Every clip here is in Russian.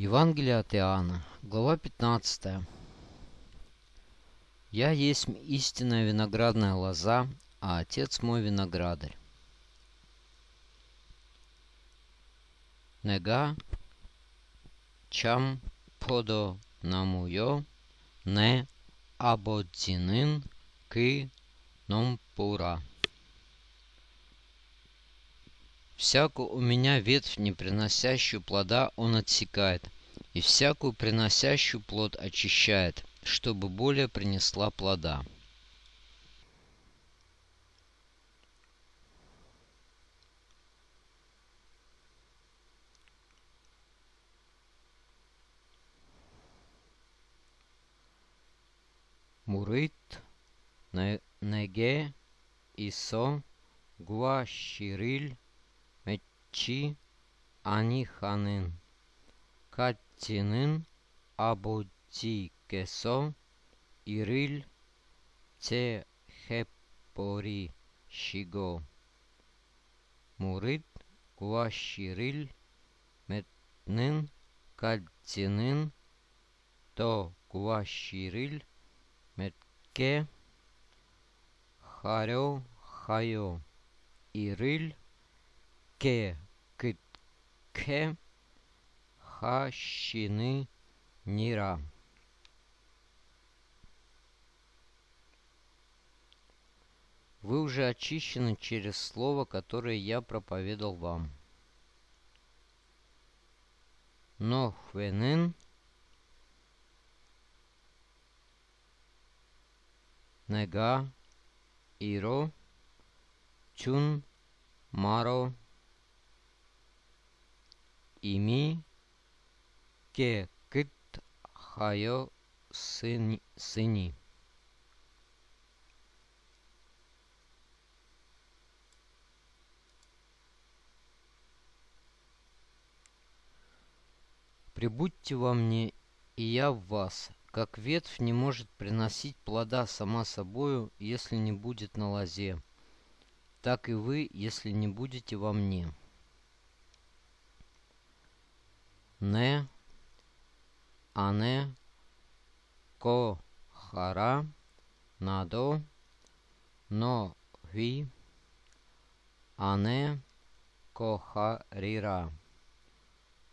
Евангелие от Иоанна, глава 15. «Я есть истинная виноградная лоза, а Отец мой виноградарь». Нега чам подо намуйо не абодзинин ки номпура. Всякую у меня ветвь, не приносящую плода, он отсекает, и всякую приносящую плод очищает, чтобы более принесла плода. Мурит, Неге, Исо, Гуашириль, Чи Аниханын Каттинын Абудзикесо Ириль Те Хепори Шиго Мурит Гуашириль Метнын Каттинын То Гуашириль Метке Харё Хайо Ириль ке кытке хащины нира. Вы уже очищены через слово, которое я проповедал вам. Но хвенен нега иро чун маро ими ке кыт хайо сыни. Прибудьте во мне, и я в вас, как ветвь не может приносить плода сама собою, если не будет на лозе, так и вы, если не будете во мне. Не, ане, ко, хара, надо, но, ви, ане, кохарира.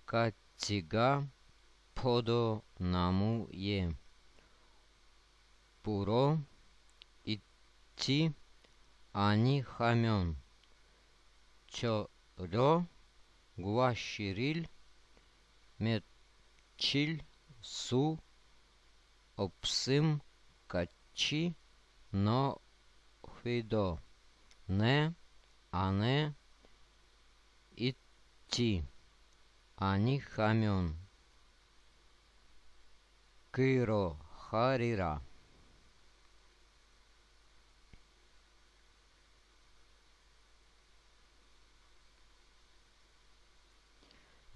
Катига е. Пуро идти ани хамен. Чоро гуашириль Метчиль, Су, Опсим, Качи, Но, Хвидо, Не, Ане, Идти, Ани Хамен, Киро, Харира.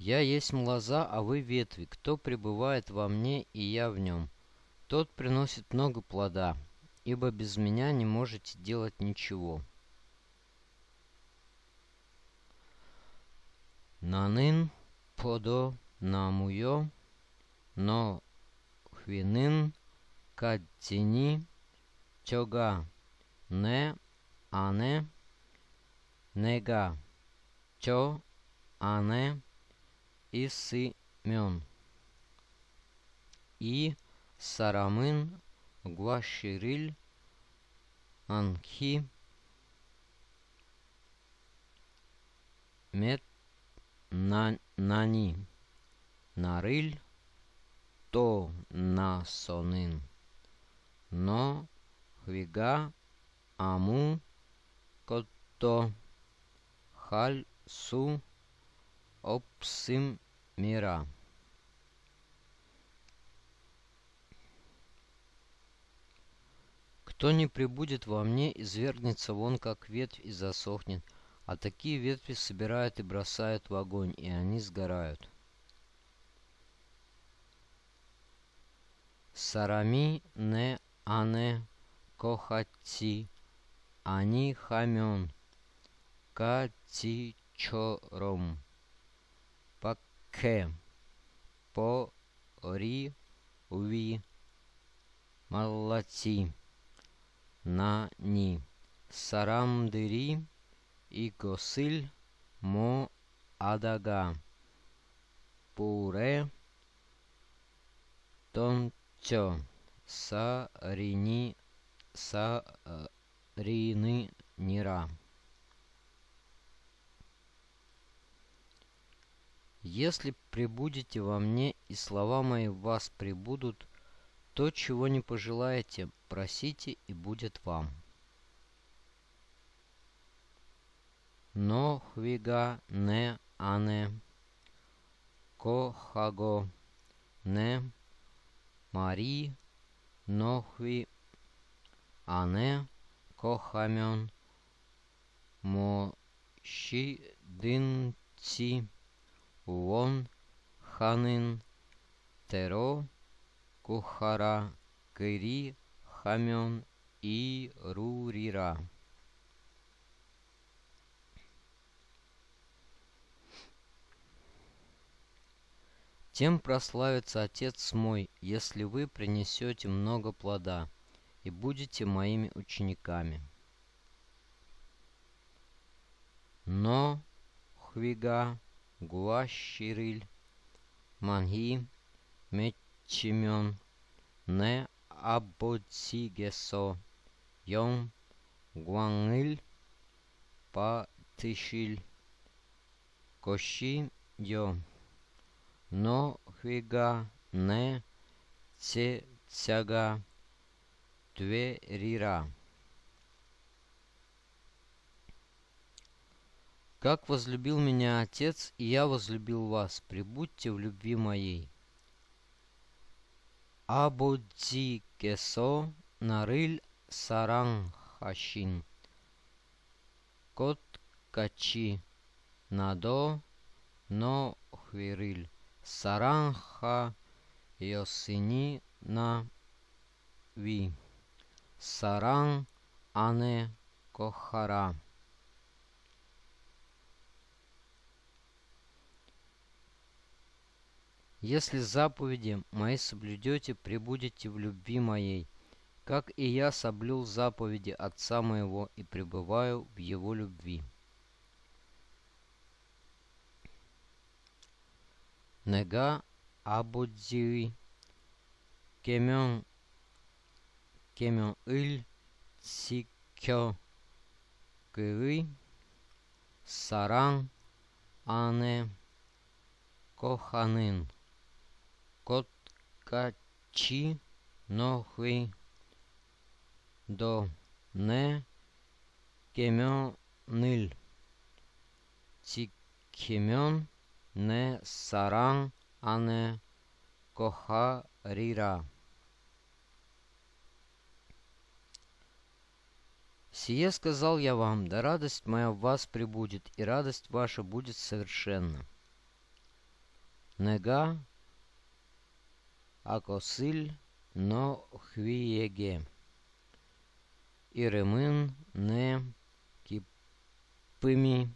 Я есть лоза, а вы ветви. Кто пребывает во мне, и я в нем, тот приносит много плода, ибо без меня не можете делать ничего. Нанын подо намуё, но хвинын кадзини чога не ане нега чо ане и Симен. И Сарамын Гуашириль Анхи Мет Нани Нарыль То Насонын Но Хвига Аму Кото Халь Су Опсим мира. Кто не прибудет во мне, извергнется вон, как ветвь, и засохнет. А такие ветви собирают и бросают в огонь, и они сгорают. Сарами не ане кохати, они хамен, кати чором. К. по ри ви. Молодці. На ні. Сарамдири и госиль мо адага. Пуре тончо сарини сарины нира Если прибудете во мне, и слова мои в вас прибудут, то, чего не пожелаете, просите, и будет вам. Но хвига не ане, кохаго не мари, нохви ане, кохамен, мощи дынци, Уон, Ханын, Теро, Кухара, Кыри, Хамен и Рурира. Тем прославится Отец мой, если вы принесете много плода и будете моими учениками. Но хвига Гуашириль, Манги, Мечимен, Не Абоцигесо, Йом, Гуангиль, Патышиль, Коши, Йо, Но Хвига, Не Цега, Тверира. Как возлюбил меня Отец, и я возлюбил вас, прибудьте в любви моей. Абудзи кесо нарыль саран хашин. Кот качи надо но хвириль. Саранха йосини на ви. Саран ане кохара. Если заповеди мои соблюдете, пребудете в любви моей, как и я соблюл заповеди Отца моего и пребываю в его любви. Нега абудзиви кемyon кемyon ил цикё кыви саран ане коханын Коткачи нохви до не кемёнил. Цикемён не саран, а не кохарира. Сие сказал я вам, да радость моя в вас прибудет, и радость ваша будет совершенна. Нега Акосиль но хвиеге. Иремын не кипыми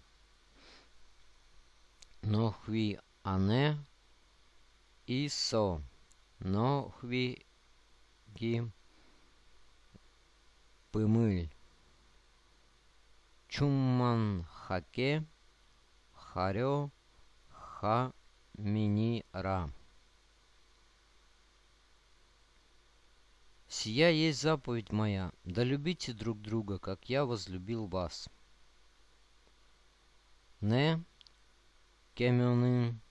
но хви ане исо но хви ги пымыль. Чумман хаке харё ха мини ра. Сия есть заповедь моя, да любите друг друга, как я возлюбил вас. Не кемюнин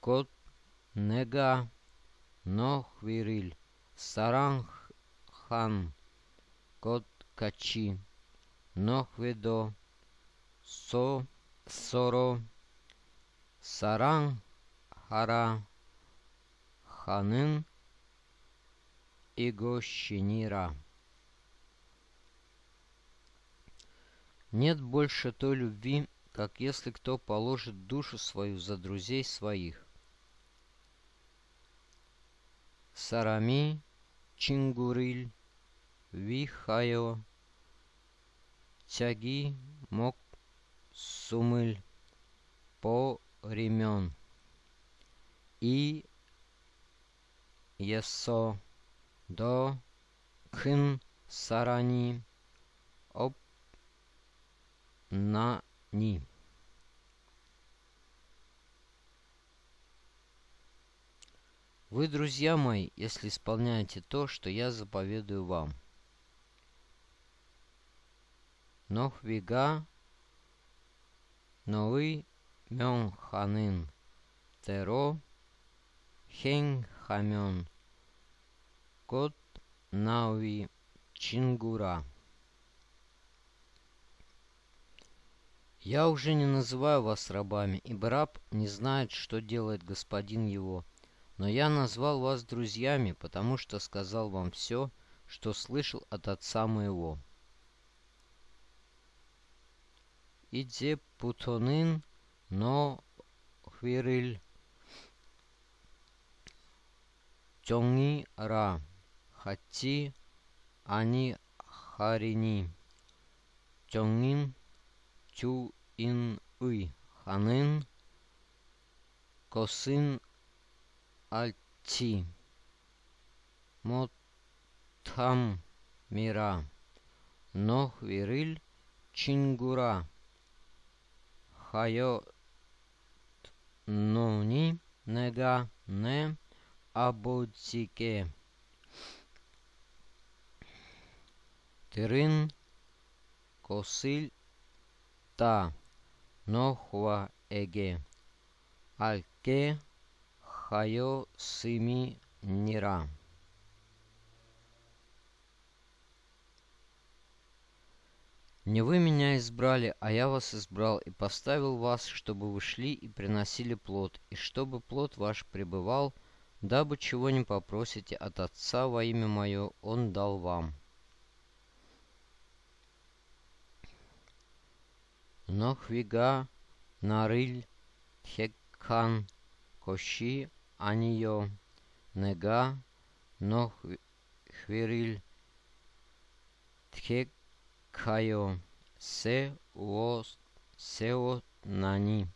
кот. Нега. Но хвириль саранг хан. Кот. Качи. Но хведо со. Соро. Саран хара ханын Игощинира. Нет больше той любви, как если кто положит душу свою за друзей своих. Сарами Чингуриль Вихайо Тяги Мок Сумыль По Ремен и есо до кын сарани оп на ни. Вы, друзья мои, если исполняете то, что я заповедую вам. Нохвига, Нои, Мёнханын, Теро, Хен Хамён, Кот Науи Чингура. Я уже не называю вас рабами, ибо раб не знает, что делает господин его. Но я назвал вас друзьями, потому что сказал вам все, что слышал от отца моего. Идзе путонын, но хвириль тёнги ра, хати ани харини, тёнгин чу ин уй. Ханын, косин альти, мотам мира, нох вириль чингура, хайо нони нега не абоцике. Тырын косиль та нохва эге. Альке хайо сими нира. Не вы меня избрали, а я вас избрал и поставил вас, чтобы вы шли и приносили плод, и чтобы плод ваш пребывал, дабы чего не попросите от Отца во имя Мое, Он дал вам. Нохвига нариль тхекхан коши анио нега нохвириль тхекхайо се уос сео нани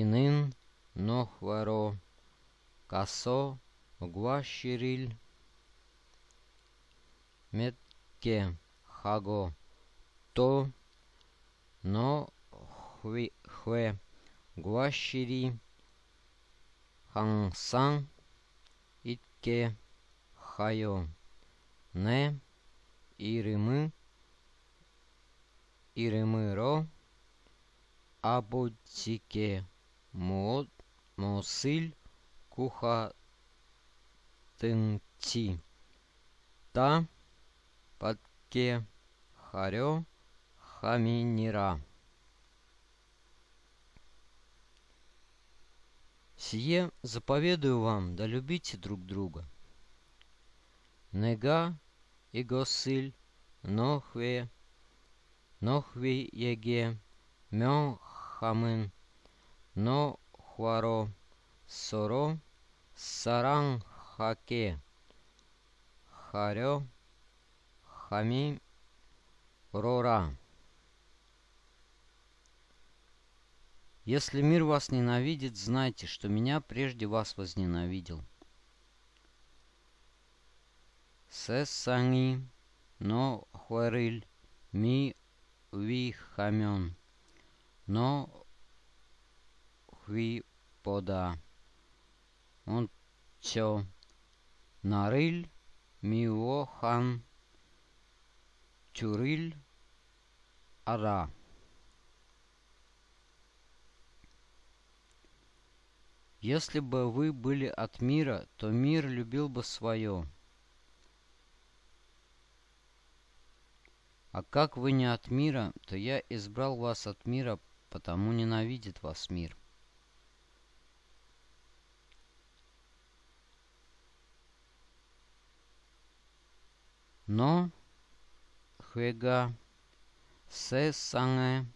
инын нохваро касо гуашириль метке хаго то но хве, хве гуашири хансан итке хайо не ирымы ирымыро абутике мод мосыль куха тынти та подке харё Хаминира. Сие заповедую вам, да любите друг друга. Нега и госыль, нохве, нохви еге, мё хамын, но хваро, соро, саран хаке, харё, хами, рора. Если мир вас ненавидит, знайте, что меня прежде вас возненавидел. Сесани, но хуэриль, ми ви хамен, но хви пода. Он чо нариль, миохан, чуриль, ара. Если бы вы были от мира, то мир любил бы свое. А как вы не от мира, то я избрал вас от мира, потому ненавидит вас мир. Но хвега се санге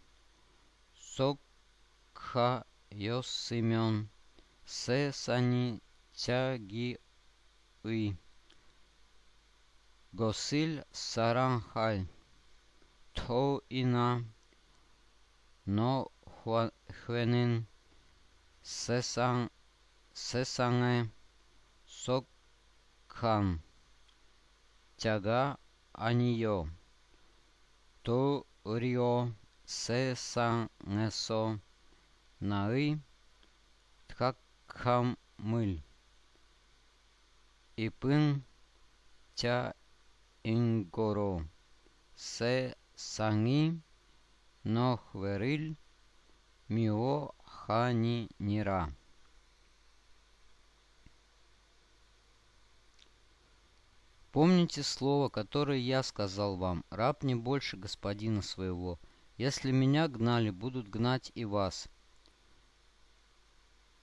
сокха йосимен Се санитяги и. Госиль саранхай. То ина. Но хвенин. Сесан. Сесане. Сокхан. Тяга анио. То рио. Сесанесо. Наи. Тхак Камыль. Ипын тя ингоро. Се санги нохвериль мио хани нира. Помните слово, которое я сказал вам, раб не больше господина своего. Если меня гнали, будут гнать и вас.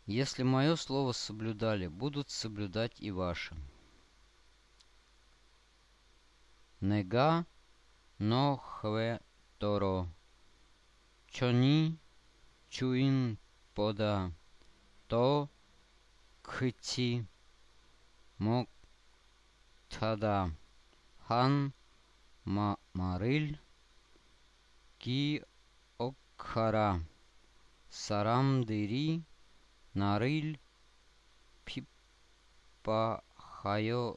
Если мое слово соблюдали, будут соблюдать и ваше. Нега нохве торо. Чони чуин пода. То кхти мок тада. Хан ма марил ки окхара. Сарам дыри нарыл пипа хайо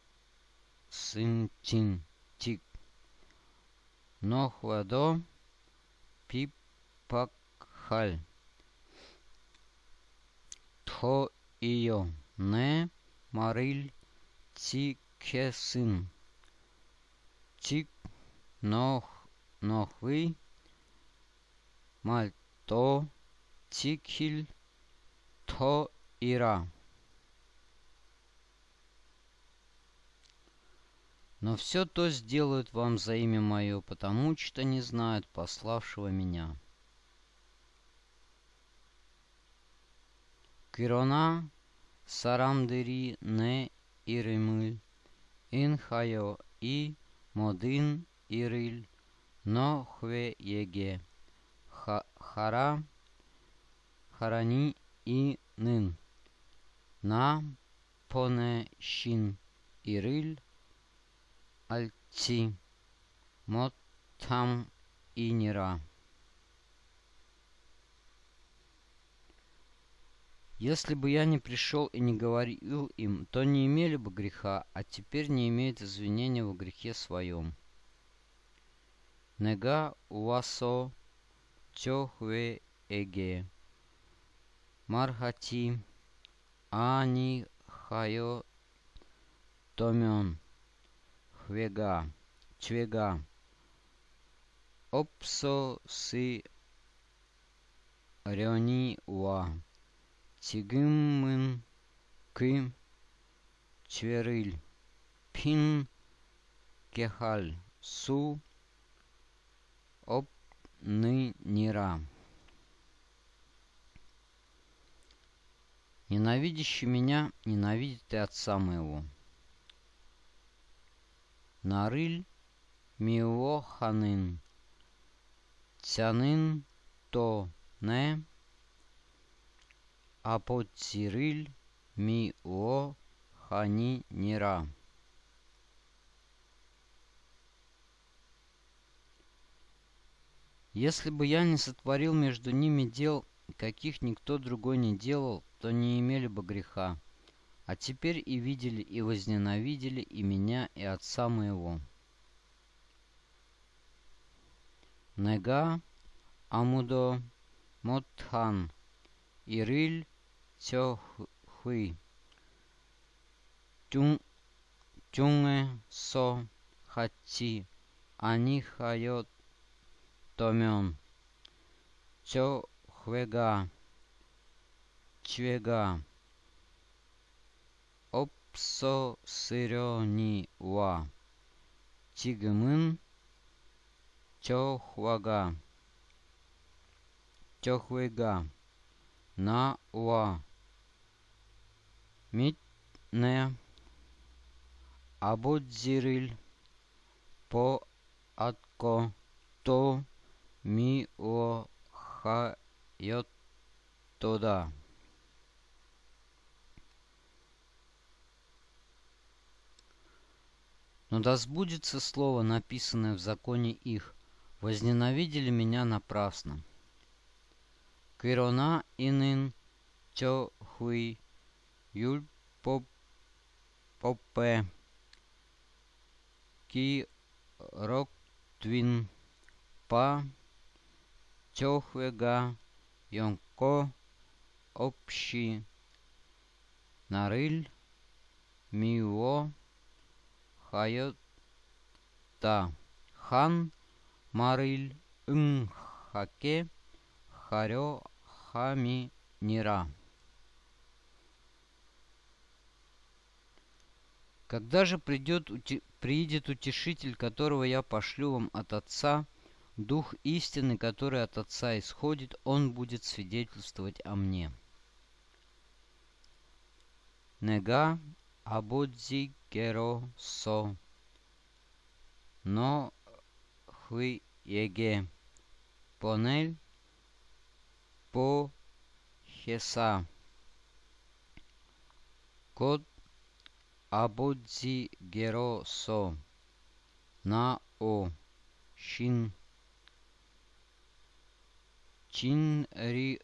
сынчин тик. Нохвадо пипакхаль. Тхо iyo не марил тикесин. Тик нох нохви мальто тикхиль то ира. Но все то сделают вам за имя мое, потому что не знают пославшего меня. Кирона сарамдери не иремыль, инхайо и модин ириль, но хве еге, хара, харани и нын, на поне шин ириль, альти, мот там инира. Если бы я не пришел и не говорил им, то не имели бы греха, а теперь не имеют извинения в грехе своем. Нега уасо чохве эге. Мархати, Ани Хайо Томен, Хвега, Чвега, Опсо Си Рёни Уа, Тигыммын ки Чверыль, Пин Кехаль, Су Оп Ны Нира. Ненавидящий меня ненавидит и отца моего. Нарыль миоханын, тянын то не Апоцириль ми о хани нира. Если бы я не сотворил между ними дел, каких никто другой не делал, то не имели бы греха. А теперь и видели, и возненавидели и меня, и отца моего. Нега Амудо Мотхан Ириль Цёхуи. Тюнге со хати они хайот томен. Чвега. Опсо сырёни ва. Тигмын. Чохвага. Чохвега. На уа митне абудзириль по атко то ми о ха тода. Но да сбудется слово, написанное в законе их, возненавидели меня напрасно. Кирона инын чо хуй Юль Попе Ки Роктвин Па Тёхвега Йонко Общи Нарыль Мио Хайота Хан Марыль Ынхаке Харё Хами Нира. Когда же придет, приидет утешитель, которого я пошлю вам от Отца, Дух истины, который от Отца исходит, Он будет свидетельствовать о мне. Нега абодзи геро со, но хви еге, понель по хеса, код абодзи геро со, на о, шин 진리의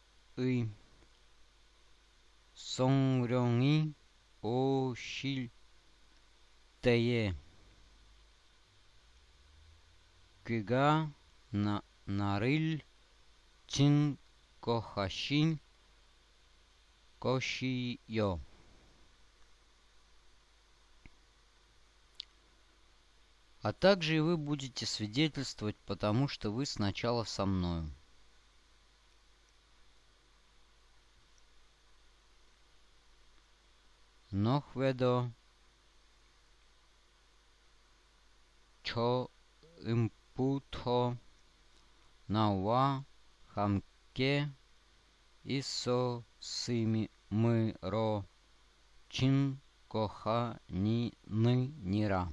성령이 오실 때에 그가 나, 나를 증거하신 것이요. А также и вы будете свидетельствовать, потому что вы сначала со мною. Nohvedo Cho Imputo Nawa Хамке Исо Сими Мыро Чин Коха Ни Нира